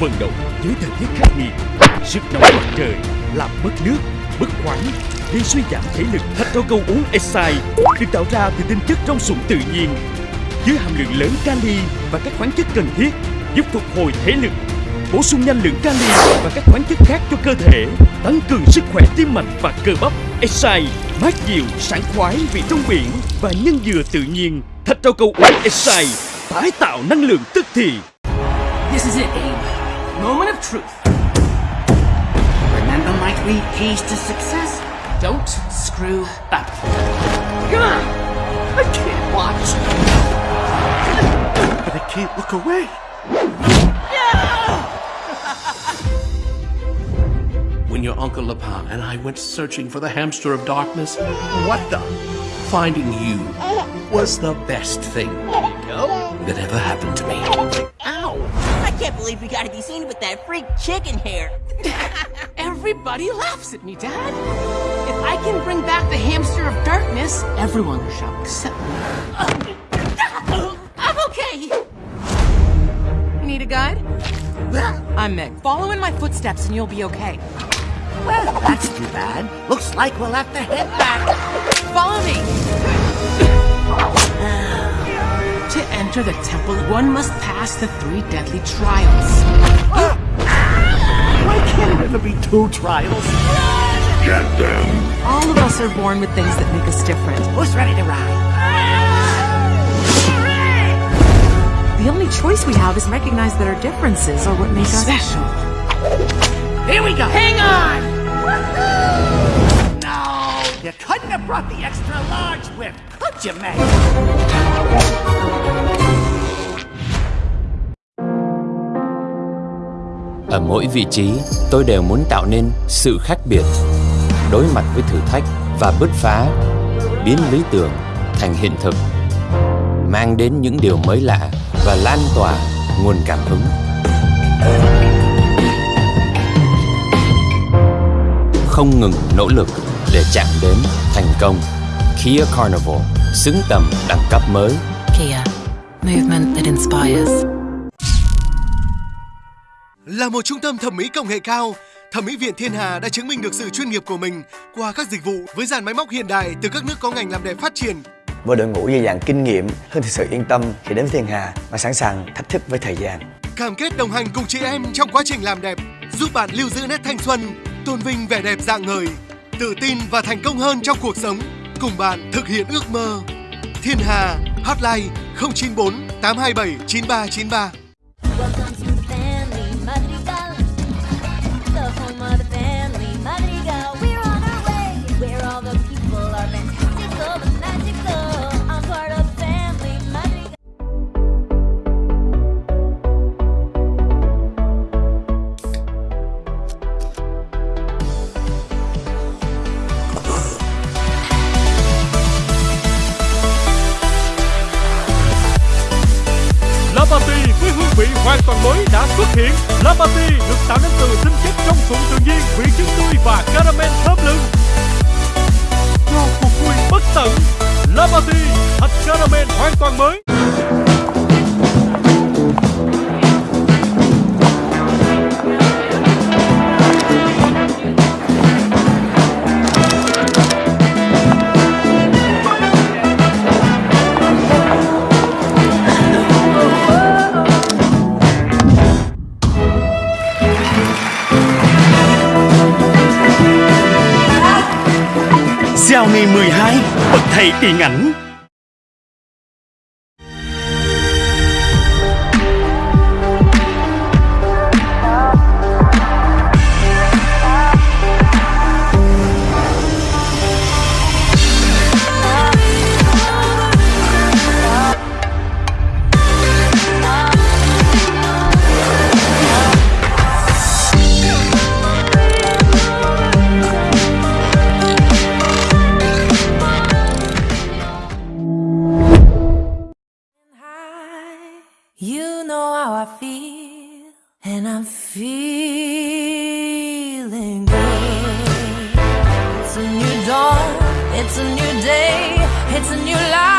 vận động dưới thời tiết khắc nghiệt. Sức nóng mặt trời làm mất nước, mất khoáng, gây suy giảm thể lực. Thạch rau câu uống Esai được tạo ra từ tinh chất trong sụn tự nhiên, với hàm lượng lớn kali và các khoáng chất cần thiết giúp phục hồi thể lực, bổ sung nhanh lượng kali và các khoáng chất khác cho cơ thể, tăng cường sức khỏe tim mạch và cơ bắp. Esai mát dịu, sảng khoái vị trong biển và nhân dừa tự nhiên. Thạch rau câu uống Esai tái tạo năng lượng tức thì. This is it, Abe. Moment of truth. Remember my three keys to success? Don't screw up. Come on! I can't watch. But I can't look away. when your Uncle Lapin and I went searching for the hamster of darkness, what the? Finding you was the best thing that ever happened to me. Ow! I can't believe we gotta be seen with that freak chicken hair. Everybody laughs at me, Dad. If I can bring back the hamster of darkness, everyone shall accept me. I'm okay. You need a guide? I'm Meg. Follow in my footsteps and you'll be okay. Well, that's too bad. Looks like we'll have to head back. Follow me! To enter the temple, one must pass the three deadly trials. Why can't it ever be two trials? Get them! All of us are born with things that make us different. Who's ready to ride? The only choice we have is recognize that our differences are what make us Special. Here we go. Hang on! No! You couldn't have brought the extra large whip, could you, Meg? Ở mỗi vị trí, tôi đều muốn tạo nên sự khác biệt, đối mặt với thử thách và bứt phá, biến lý tưởng thành hiện thực, mang đến những điều mới lạ và lan tỏa nguồn cảm hứng. Không ngừng nỗ lực để chạm đến thành công. Kia Carnival xứng tầm đẳng cấp mới. Kia, movement that inspires. Là một trung tâm thẩm mỹ công nghệ cao, Thẩm mỹ viện Thiên Hà đã chứng minh được sự chuyên nghiệp của mình qua các dịch vụ với dàn máy móc hiện đại từ các nước có ngành làm đẹp phát triển. với đội ngũ dày dặn kinh nghiệm Hương thực sự yên tâm khi đến với Thiên Hà và sẵn sàng thách thức với thời gian. Cam kết đồng hành cùng chị em trong quá trình làm đẹp, giúp bạn lưu giữ nét thanh xuân, tôn vinh vẻ đẹp dạng ngời, tự tin và thành công hơn trong cuộc sống, cùng bạn thực hiện ước mơ. Thiên Hà, hotline 094 827 9393. Hương hoàn toàn mới đã xuất hiện. Lapati được tạo nên từ tinh chất trong sụn tự nhiên, vị trứng tươi và caramel ngày 12 bậc thầy điện ảnh I'm feeling good. It's a new dawn, it's a new day, it's a new life.